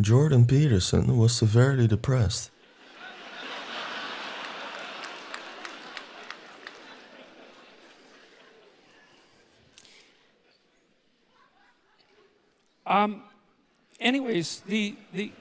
Jordan Peterson was severely depressed. Um, anyways, the the